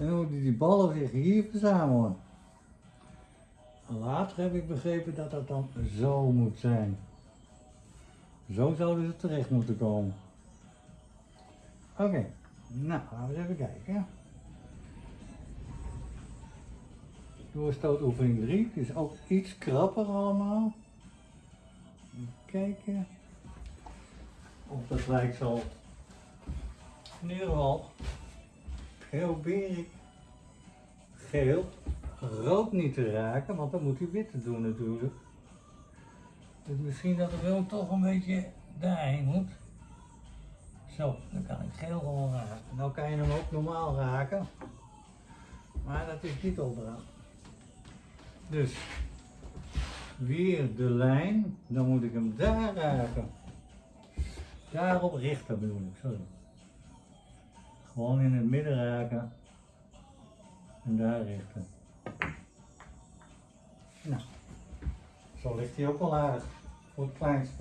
En dan moeten die ballen zich hier verzamelen. Later heb ik begrepen dat dat dan zo moet zijn. Zo zouden ze terecht moeten komen. Oké, nou laten we eens even kijken. Doorstootoefening 3, het is ook iets krapper allemaal. Even kijken. Of dat lijkt zo. In ieder geval probeer ik geel, rood niet te raken, want dan moet hij witte doen natuurlijk. Dus misschien dat er wel toch een beetje daarheen moet. Zo, dan kan ik geel gewoon raken. Nou kan je hem ook normaal raken. Maar dat is niet opdracht. Dus weer de lijn, dan moet ik hem daar raken. Daarop richten bedoel ik, sorry. Gewoon in het midden raken en daar richten. Nou, zo ligt hij ook wel aardig voor het kleinste.